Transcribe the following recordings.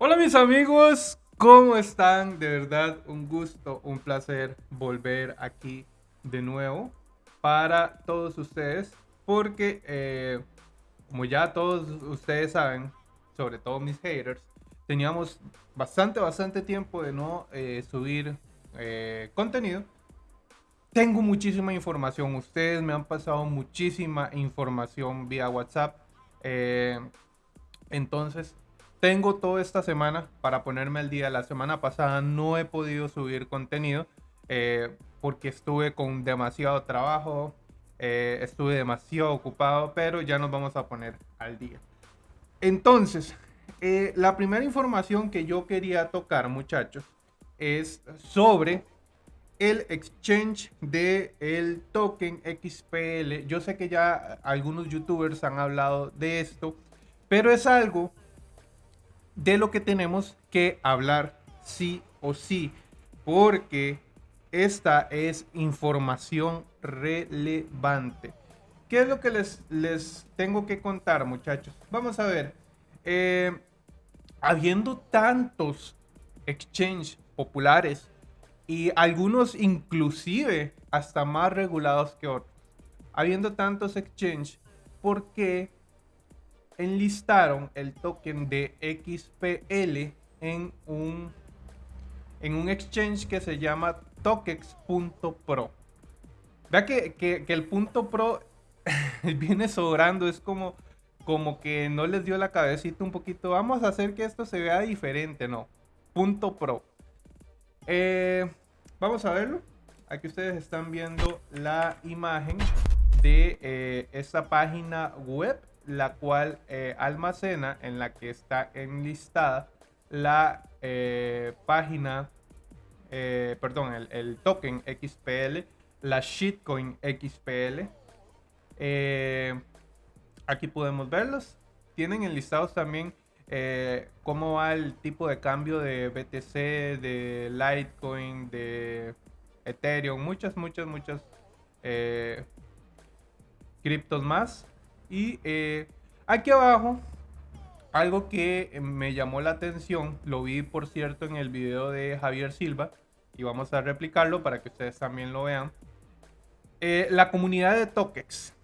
Hola mis amigos, ¿cómo están? De verdad, un gusto, un placer volver aquí de nuevo para todos ustedes, porque eh, como ya todos ustedes saben, sobre todo mis haters, teníamos bastante, bastante tiempo de no eh, subir eh, contenido. Tengo muchísima información, ustedes me han pasado muchísima información vía WhatsApp. entonces, tengo toda esta semana para ponerme al día. La semana pasada no he podido subir contenido eh, porque estuve con demasiado trabajo, eh, estuve demasiado ocupado, pero ya nos vamos a poner al día. Entonces, eh, la primera información que yo quería tocar, muchachos, es sobre el exchange de el token XPL. Yo sé que ya algunos youtubers han hablado de esto, pero es algo de lo que tenemos que hablar sí o sí, porque esta es información relevante. ¿Qué es lo que les, les tengo que contar, muchachos? Vamos a ver. Eh, habiendo tantos exchanges populares y algunos inclusive hasta más regulados que otros, habiendo tantos exchanges, ¿por qué enlistaron el token de XPL en un, en un exchange que se llama tokex.pro. Vea que, que, el punto pro viene sobrando, es como, como que no les dio la cabecita un poquito. Vamos a hacer que esto se vea diferente, no. Punto pro. Eh, vamos a verlo. Aquí ustedes están viendo la imagen de eh, esta página web la cual eh, almacena en la que está enlistada la eh, página, eh, perdón, el, token XPL, la shitcoin XPL. aquí podemos verlos. Tienen enlistados también cómo va el tipo de cambio de BTC, de Litecoin, de Ethereum, muchas, muchas, muchas criptos más. Y eh, aquí abajo, algo que me llamó la atención, lo vi por cierto en el video de Javier Silva, y vamos a replicarlo para que ustedes también lo vean. Eh, la comunidad de Tokex.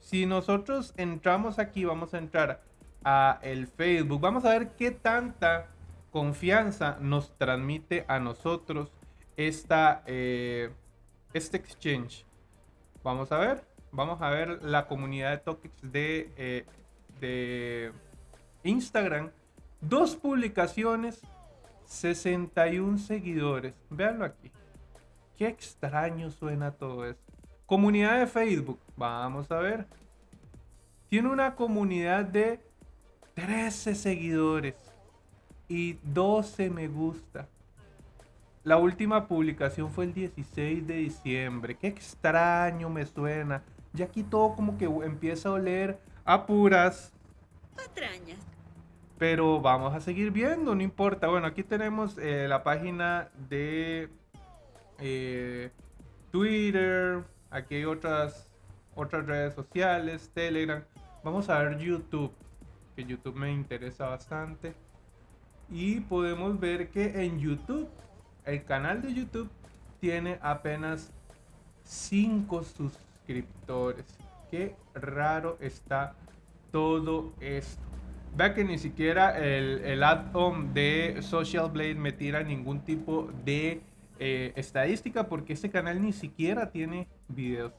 Si nosotros entramos aquí, vamos a entrar a el Facebook, vamos a ver qué tanta confianza nos transmite a nosotros esta, eh, este exchange. Vamos a ver vamos a ver la comunidad de toques de, eh, de Instagram. Dos publicaciones, 61 seguidores. Veanlo aquí. Qué extraño suena todo esto. Comunidad de Facebook. Vamos a ver. Tiene una comunidad de 13 seguidores y 12 me gusta. La última publicación fue el 16 de diciembre. Qué extraño me suena. Ya aquí todo como que empieza a oler a puras. Patrañas. Pero vamos a seguir viendo, no importa. Bueno, aquí tenemos eh, la página de eh, Twitter. Aquí hay otras, otras redes sociales, Telegram. Vamos a ver YouTube, que YouTube me interesa bastante. Y podemos ver que en YouTube, el canal de YouTube tiene apenas 5 suscriptores suscriptores. Qué raro está todo esto. Vea que ni siquiera el, el add-on de Social Blade me tira ningún tipo de eh, estadística porque este canal ni siquiera tiene videos.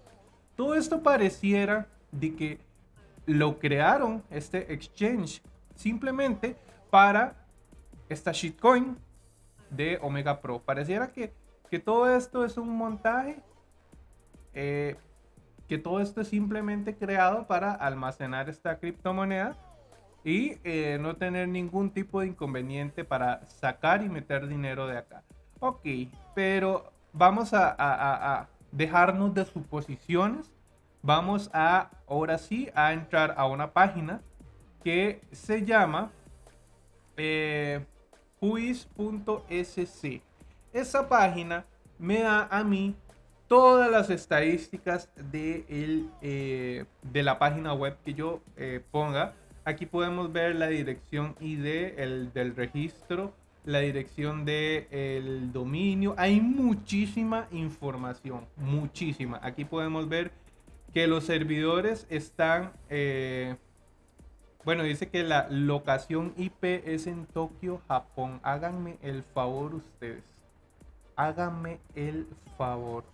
Todo esto pareciera de que lo crearon, este exchange, simplemente para esta shitcoin de Omega Pro. Pareciera que, que todo esto es un montaje eh, que todo esto es simplemente creado para almacenar esta criptomoneda y eh, no tener ningún tipo de inconveniente para sacar y meter dinero de acá. Ok, pero vamos a, dejarnos de suposiciones. Vamos a, ahora sí, a entrar a una página que se llama eh. Esa página me da a mí todas las estadísticas de, el, eh, de la página web que yo eh, ponga. Aquí podemos ver la dirección ID el, del registro, la dirección del el dominio. Hay muchísima información, muchísima. Aquí podemos ver que los servidores están... Eh, bueno, dice que la locación IP es en Tokio, Japón. Háganme el favor ustedes. Háganme el favor.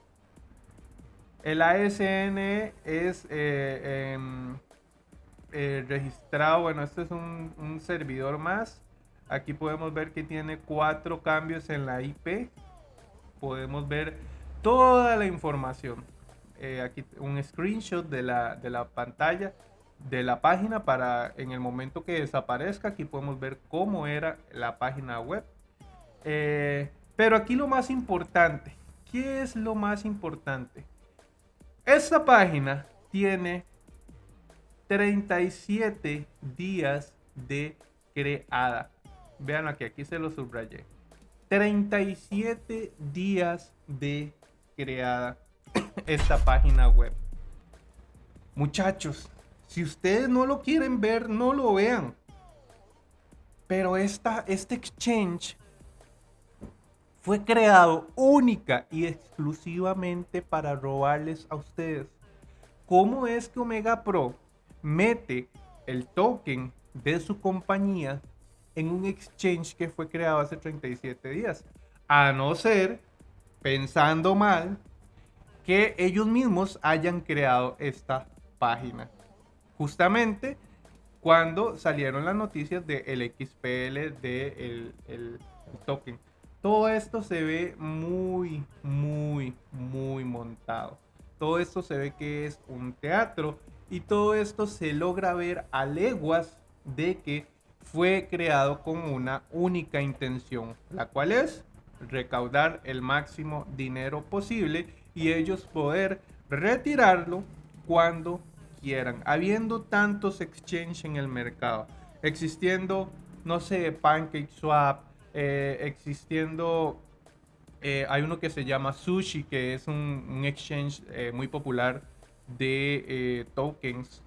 El ASN es eh, em, eh, registrado, bueno, este es un, servidor más. Aquí podemos ver que tiene cuatro cambios en la IP. Podemos ver toda la información. Eh, aquí un screenshot de la, de la pantalla de la página para en el momento que desaparezca. Aquí podemos ver cómo era la página web. Pero aquí lo más importante, ¿qué es lo más importante? Esta página tiene 37 días de creada. Vean aquí, aquí se lo subrayé. 37 días de creada esta página web. Muchachos, si ustedes no lo quieren ver, no lo vean. Pero esta, este exchange fue creado única y exclusivamente para robarles a ustedes. ¿Cómo es que Omega Pro mete el token de su compañía en un exchange que fue creado hace 37 días. A no ser, pensando mal, que ellos mismos hayan creado esta página. Justamente cuando salieron las noticias del XPL del el token. Todo esto se ve muy, muy, muy montado. Todo esto se ve que es un teatro y todo esto se logra ver a leguas de que fue creado con una única intención, la cual es recaudar el máximo dinero posible y ellos poder retirarlo cuando quieran. Habiendo tantos exchanges en el mercado, existiendo, no sé, PancakeSwap, eh, existiendo, eh, hay uno que se llama Sushi, que es un, exchange eh, muy popular de tokens,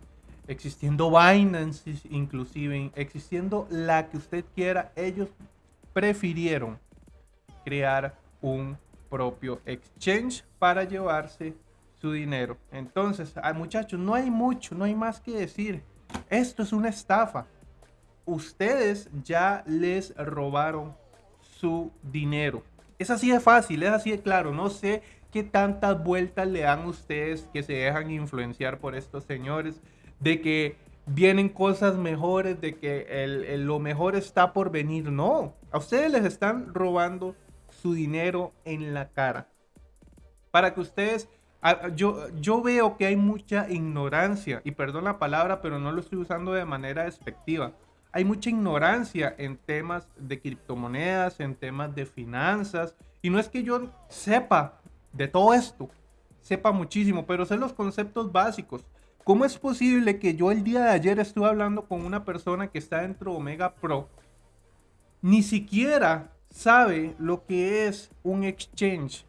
existiendo Binance inclusive, existiendo la que usted quiera, ellos prefirieron crear un propio exchange para llevarse su dinero. Entonces, ah, muchachos, no hay mucho, no hay más que decir. Esto es una estafa. Ustedes ya les robaron su dinero. Es así de fácil, es así de claro. No sé qué tantas vueltas le dan ustedes que se dejan influenciar por estos señores, de que vienen cosas mejores, de que lo mejor está por venir. No, a ustedes les están robando su dinero en la cara. Para que ustedes, yo, yo veo que hay mucha ignorancia, y perdón la palabra, pero no lo estoy usando de manera despectiva. Hay mucha ignorancia en temas de criptomonedas, en temas de finanzas, y no es que yo sepa de todo esto, sepa muchísimo, pero sé los conceptos básicos. ¿Cómo es posible que yo el día de ayer estuve hablando con una persona que está dentro de Omega Pro? Ni siquiera sabe lo que es un exchange.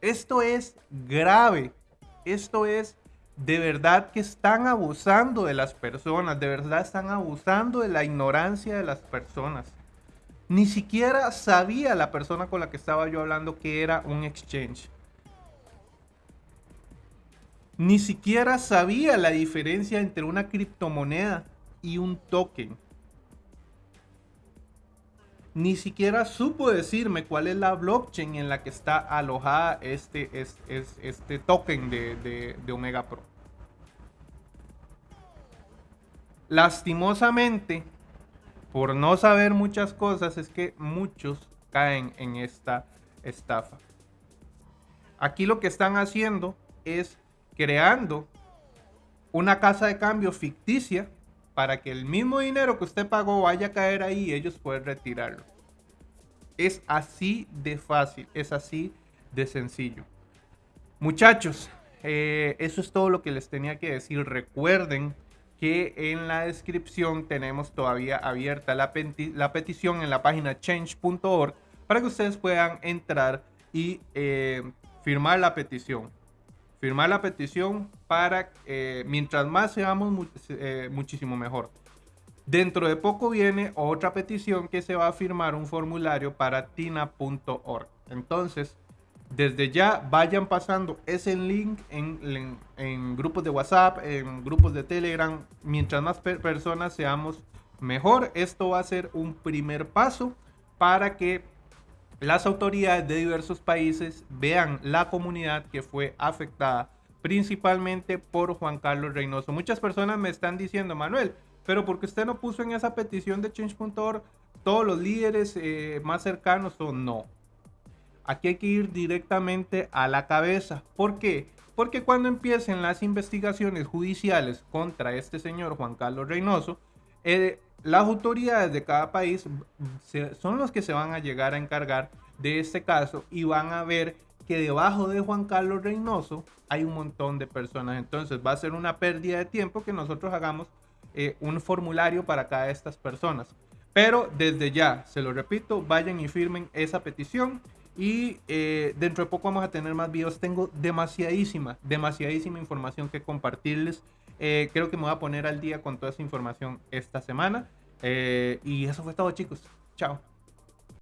Esto es grave. Esto es de verdad que están abusando de las personas. De verdad están abusando de la ignorancia de las personas. Ni siquiera sabía la persona con la que estaba yo hablando que era un exchange. Ni siquiera sabía la diferencia entre una criptomoneda y un token. Ni siquiera supo decirme cuál es la blockchain en la que está alojada este, este, este token de, de Omega Pro. Lastimosamente, por no saber muchas cosas es que muchos caen en esta estafa. Aquí lo que están haciendo es creando una casa de cambio ficticia para que el mismo dinero que usted pagó vaya a caer ahí y ellos puedan retirarlo. Es así de fácil, es así de sencillo. Muchachos, eh, eso es todo lo que les tenía que decir. Recuerden que en la descripción tenemos todavía abierta la, petición en la página change.org para que ustedes puedan entrar y eh, firmar la petición. firmar la petición para, eh, mientras más seamos, eh, muchísimo mejor. Dentro de poco viene otra petición que se va a firmar un formulario para tina.org. Entonces, desde ya vayan pasando ese link en, grupos de WhatsApp, en grupos de Telegram. Mientras más personas seamos, mejor. Esto va a ser un primer paso para que las autoridades de diversos países vean la comunidad que fue afectada principalmente por Juan Carlos Reynoso. Muchas personas me están diciendo, Manuel, pero porque usted no puso en esa petición de change.org todos los líderes eh, más cercanos o no. Aquí hay que ir directamente a la cabeza. ¿Por qué? Porque cuando empiecen las investigaciones judiciales contra este señor Juan Carlos Reynoso, eh, las autoridades de cada país son los que se van a llegar a encargar de este caso y van a ver que debajo de Juan Carlos Reynoso hay un montón de personas. Entonces va a ser una pérdida de tiempo que nosotros hagamos eh, un formulario para cada de estas personas. Pero desde ya, se lo repito, vayan y firmen esa petición. Y eh, dentro de poco vamos a tener más videos. Tengo demasiadísima, demasiadísima información que compartirles. Eh, creo que me voy a poner al día con toda esa información esta semana. y eso fue todo chicos. Chao.